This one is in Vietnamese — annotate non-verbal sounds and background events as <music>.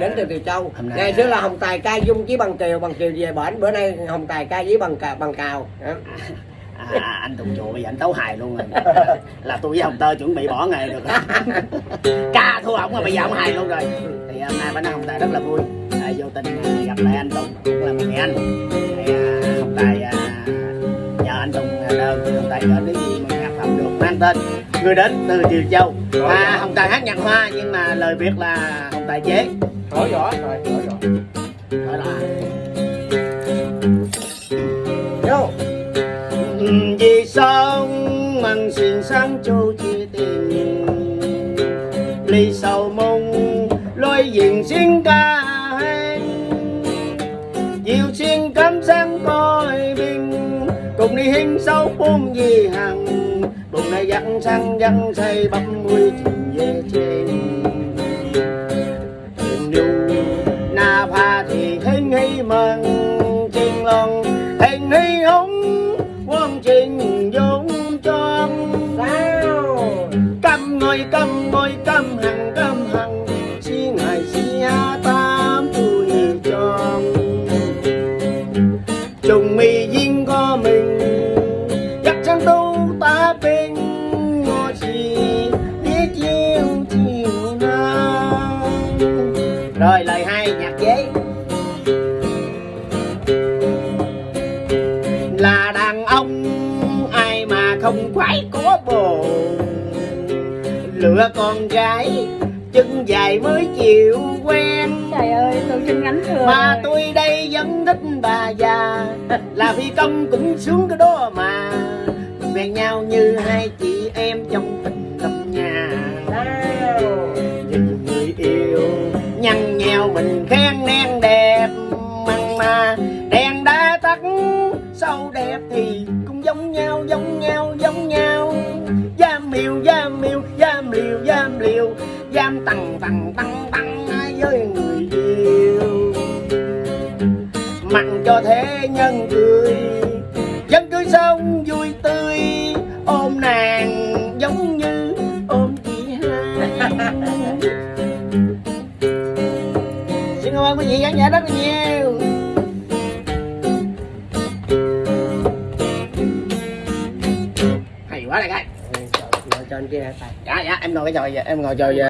đến từ Từ Châu. Hôm ngày xưa là Hồng Tài ca dung chí bằng kiều bằng kiều về bển. Bữa nay Hồng Tài ca với bằng cà, bằng cào. À, anh Tùng Chùa bây giờ anh tấu hài luôn rồi. <laughs> Là tôi với Hồng Tơ chuẩn bị bỏ nghề được <laughs> ca thua ổng mà bây giờ ổng hài luôn rồi. Thì hôm nay nói Hồng Tài rất là vui. À, vô tình à, gặp lại anh Tùng cũng là một người anh. Thì à, Hồng Tài à, nhờ anh Tùng à, đơn Hồng Tài gửi cái gì mà nhạc phẩm được. Mang tên người đến từ Triều Châu à, Hồng Tài hát nhạc hoa nhưng mà lời Việt là Hồng Tài chế Hỏi rõ rồi, hỏi rõ. Đó là Vô. vì sao mừng xin sáng châu chia tình ly sầu mong lối diện xin cùng đi hình sâu bốn gì hằng bụng này dặn sang dặn say bắp mươi trình về trên yêu na pha thì hình hi mừng. Trình lòng hình hi hống. Quân trình dũng cho sao? Căm ngồi căm ngồi căm hằng căm hằng ai mà không khoái có bồ. Lựa con gái chân dài mới chịu quen. Trời ơi, tôi xin ngắn thừa mà rồi. tôi đây vẫn thích bà già. Là phi công cũng sướng cái đó mà. Về nhau như hai chị em trong tình lâm nhà. Nhìn người yêu nhăn nheo mình khen nén đẹp. Măng mà đèn đã tắt sau đẹp thì giống nhau giống nhau giống nhau. Giam miêu giam miêu giam liều giam liều giam tằng tằng tăng tăng với người yêu. Mặn cho thế nhân cười dân cưới xong vui tươi. Ôm nàng giống như ôm chị hai. <laughs> Xin cảm ơn quý vị khán giả rất là nhiều quá ca ngồi cho anh kia dạ dạ em ngồi cái trò em ngồi trò